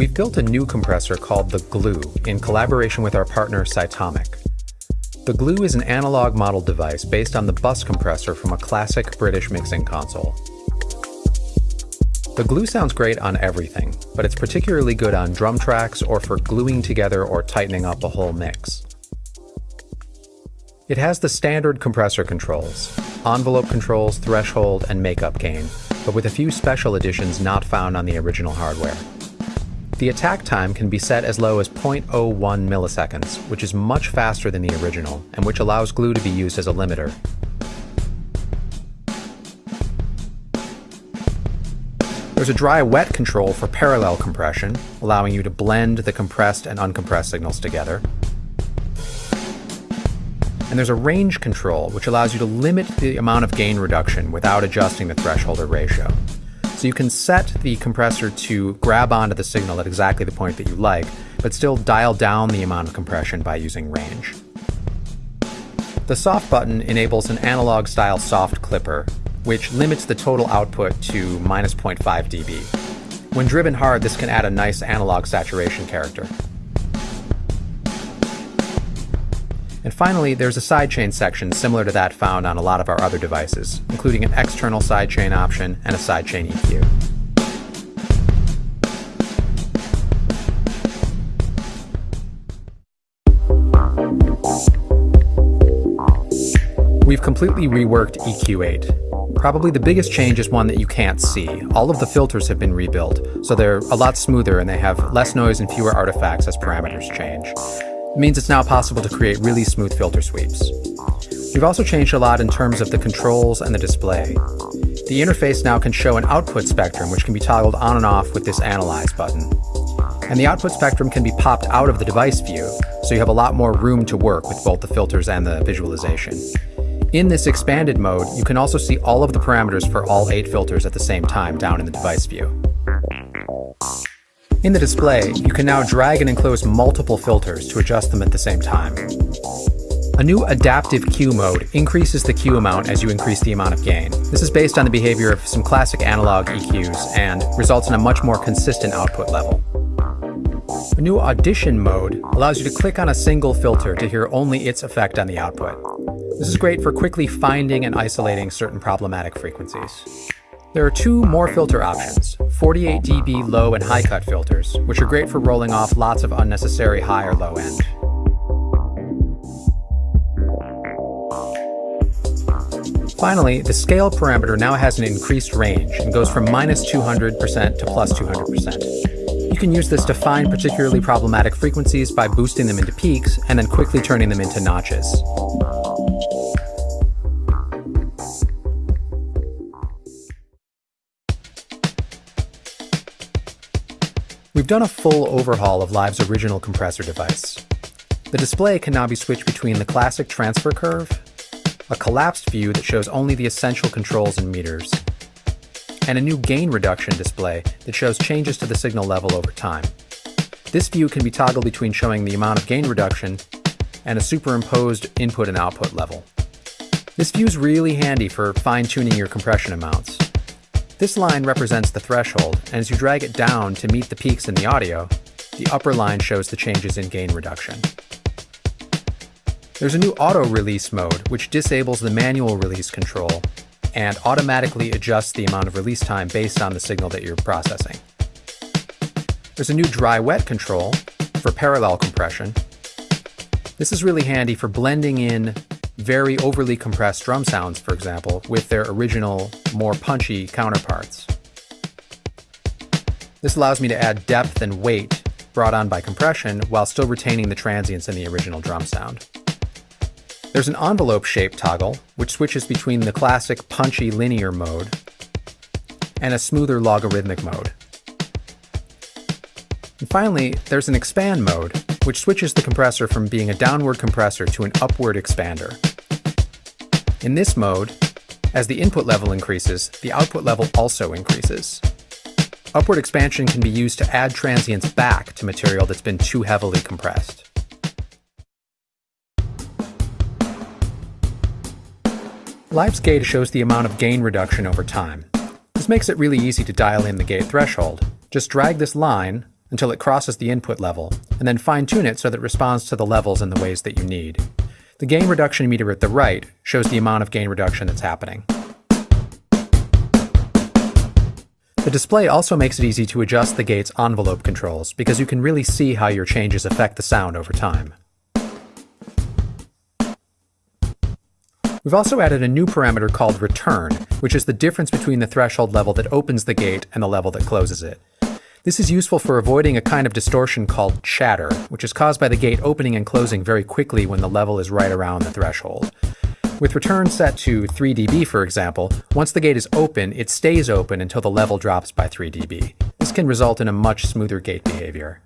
We've built a new compressor called the Glue in collaboration with our partner Cytomic. The Glue is an analog model device based on the bus compressor from a classic British mixing console. The glue sounds great on everything, but it's particularly good on drum tracks or for gluing together or tightening up a whole mix. It has the standard compressor controls, envelope controls, threshold, and makeup gain, but with a few special additions not found on the original hardware. The attack time can be set as low as 0.01 milliseconds, which is much faster than the original, and which allows glue to be used as a limiter. There's a dry-wet control for parallel compression, allowing you to blend the compressed and uncompressed signals together. And there's a range control, which allows you to limit the amount of gain reduction without adjusting the threshold or ratio. So you can set the compressor to grab onto the signal at exactly the point that you like, but still dial down the amount of compression by using range. The soft button enables an analog style soft clipper, which limits the total output to minus 0.5 dB. When driven hard, this can add a nice analog saturation character. And finally, there's a sidechain section similar to that found on a lot of our other devices, including an external sidechain option and a sidechain EQ. We've completely reworked EQ8. Probably the biggest change is one that you can't see. All of the filters have been rebuilt, so they're a lot smoother and they have less noise and fewer artifacts as parameters change. Means it's now possible to create really smooth filter sweeps. We've also changed a lot in terms of the controls and the display. The interface now can show an output spectrum which can be toggled on and off with this Analyze button. And the output spectrum can be popped out of the device view, so you have a lot more room to work with both the filters and the visualization. In this expanded mode, you can also see all of the parameters for all eight filters at the same time down in the device view. In the display, you can now drag and enclose multiple filters to adjust them at the same time. A new adaptive Q mode increases the Q amount as you increase the amount of gain. This is based on the behavior of some classic analog EQs and results in a much more consistent output level. A new audition mode allows you to click on a single filter to hear only its effect on the output. This is great for quickly finding and isolating certain problematic frequencies. There are two more filter options, 48 dB low and high cut filters, which are great for rolling off lots of unnecessary high or low end. Finally, the scale parameter now has an increased range and goes from minus 200% to plus 200%. You can use this to find particularly problematic frequencies by boosting them into peaks and then quickly turning them into notches. Done a full overhaul of Live's original compressor device. The display can now be switched between the classic transfer curve, a collapsed view that shows only the essential controls and meters, and a new gain reduction display that shows changes to the signal level over time. This view can be toggled between showing the amount of gain reduction and a superimposed input and output level. This view is really handy for fine-tuning your compression amounts. This line represents the threshold, and as you drag it down to meet the peaks in the audio, the upper line shows the changes in gain reduction. There's a new auto release mode, which disables the manual release control and automatically adjusts the amount of release time based on the signal that you're processing. There's a new dry wet control for parallel compression. This is really handy for blending in very overly compressed drum sounds, for example, with their original, more punchy counterparts. This allows me to add depth and weight brought on by compression while still retaining the transients in the original drum sound. There's an envelope shape toggle, which switches between the classic punchy linear mode and a smoother logarithmic mode. And finally, there's an expand mode, which switches the compressor from being a downward compressor to an upward expander. In this mode, as the input level increases, the output level also increases. Upward expansion can be used to add transients back to material that's been too heavily compressed. Live's gate shows the amount of gain reduction over time. This makes it really easy to dial in the gate threshold. Just drag this line until it crosses the input level, and then fine tune it so that it responds to the levels in the ways that you need. The gain reduction meter at the right shows the amount of gain reduction that's happening. The display also makes it easy to adjust the gate's envelope controls because you can really see how your changes affect the sound over time. We've also added a new parameter called return, which is the difference between the threshold level that opens the gate and the level that closes it. This is useful for avoiding a kind of distortion called chatter, which is caused by the gate opening and closing very quickly when the level is right around the threshold. With return set to 3 dB, for example, once the gate is open, it stays open until the level drops by 3 dB. This can result in a much smoother gate behavior.